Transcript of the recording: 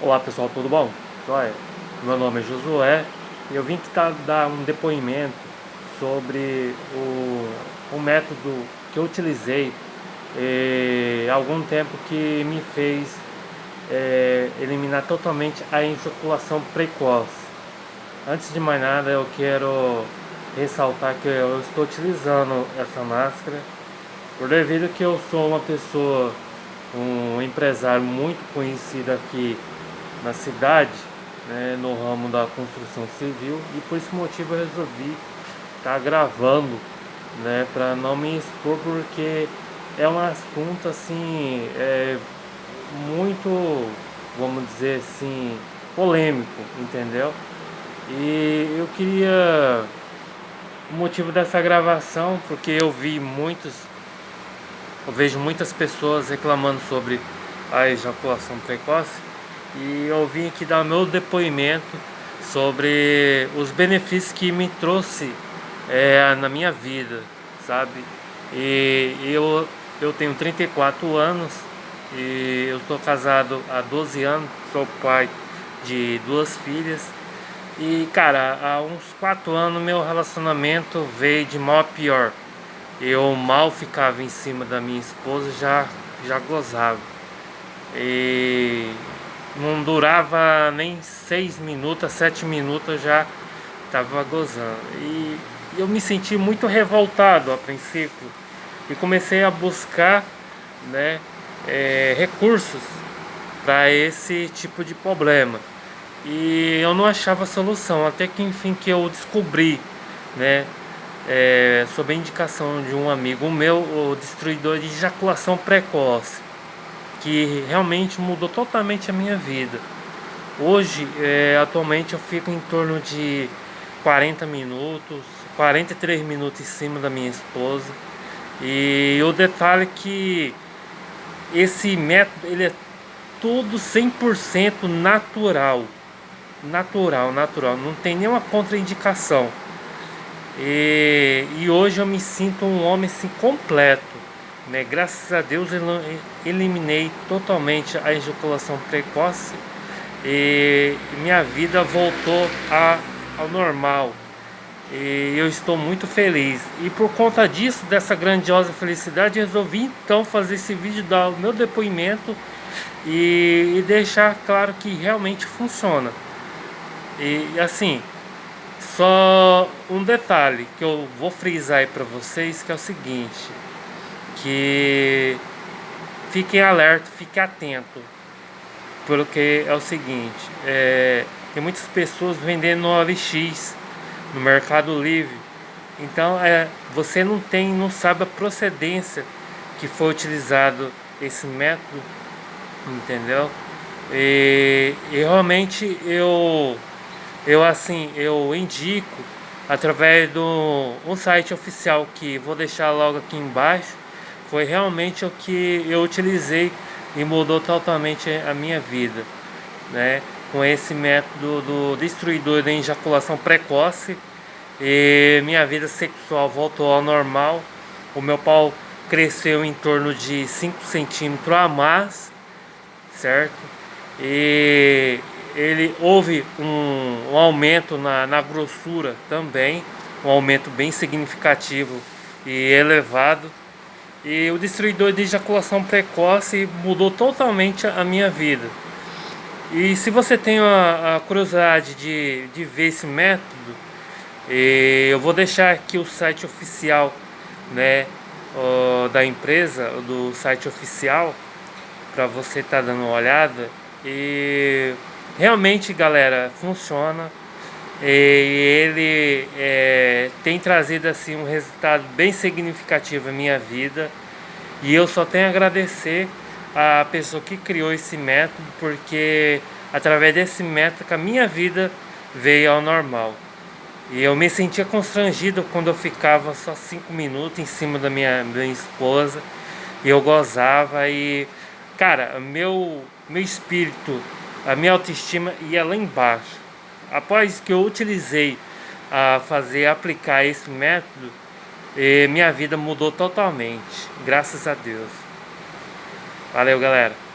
Olá pessoal, tudo bom? Joia? Meu nome é Josué e eu vim tá, dar um depoimento sobre o, o método que eu utilizei eh, há algum tempo que me fez eh, eliminar totalmente a ejaculação precoce. Antes de mais nada eu quero ressaltar que eu estou utilizando essa máscara por devido que eu sou uma pessoa, um empresário muito conhecido aqui na cidade, né, no ramo da construção civil e por esse motivo eu resolvi estar tá gravando, né, para não me expor porque é um assunto assim, é muito, vamos dizer assim, polêmico, entendeu? E eu queria o motivo dessa gravação, porque eu vi muitos, eu vejo muitas pessoas reclamando sobre a ejaculação precoce e eu vim aqui dar meu depoimento sobre os benefícios que me trouxe é, na minha vida, sabe? E eu, eu tenho 34 anos e eu estou casado há 12 anos, sou pai de duas filhas e cara, há uns 4 anos meu relacionamento veio de mal a pior. Eu mal ficava em cima da minha esposa, já, já gozava. E não durava nem 6 minutos, 7 minutos eu já estava gozando. E eu me senti muito revoltado a princípio e comecei a buscar né, é, recursos para esse tipo de problema. E eu não achava solução, até que enfim que eu descobri, né, é, sob a indicação de um amigo meu, o destruidor de ejaculação precoce que realmente mudou totalmente a minha vida. Hoje, é, atualmente, eu fico em torno de 40 minutos, 43 minutos em cima da minha esposa. E o detalhe é que esse método ele é tudo 100% natural. Natural, natural. Não tem nenhuma contraindicação. E, e hoje eu me sinto um homem assim completo né? Graças a Deus eu eliminei totalmente a ejaculação precoce e minha vida voltou a, ao normal. E eu estou muito feliz. E por conta disso, dessa grandiosa felicidade, resolvi então fazer esse vídeo, dar o meu depoimento e, e deixar claro que realmente funciona. E assim, só um detalhe que eu vou frisar aí para vocês, que é o seguinte que fiquem alerta, fiquem atento, porque é o seguinte, é, tem muitas pessoas vendendo OLX, no Mercado Livre, então é, você não tem, não sabe a procedência que foi utilizado esse método, entendeu? E, e realmente eu, eu assim, eu indico através do um site oficial que vou deixar logo aqui embaixo foi realmente o que eu utilizei e mudou totalmente a minha vida, né? Com esse método do destruidor da ejaculação precoce e minha vida sexual voltou ao normal. O meu pau cresceu em torno de 5 centímetros a mais, certo? E ele houve um, um aumento na, na grossura também, um aumento bem significativo e elevado. E o destruidor de ejaculação precoce mudou totalmente a minha vida. E se você tem a, a curiosidade de, de ver esse método, eu vou deixar aqui o site oficial né, da empresa, do site oficial, para você estar tá dando uma olhada. E realmente, galera, funciona. E ele é, tem trazido assim um resultado bem significativo na minha vida. E eu só tenho a agradecer a pessoa que criou esse método porque através desse método a minha vida veio ao normal. E eu me sentia constrangido quando eu ficava só cinco minutos em cima da minha, minha esposa. E eu gozava e cara meu meu espírito a minha autoestima ia lá embaixo após que eu utilizei a fazer aplicar esse método, minha vida mudou totalmente, graças a Deus. Valeu, galera.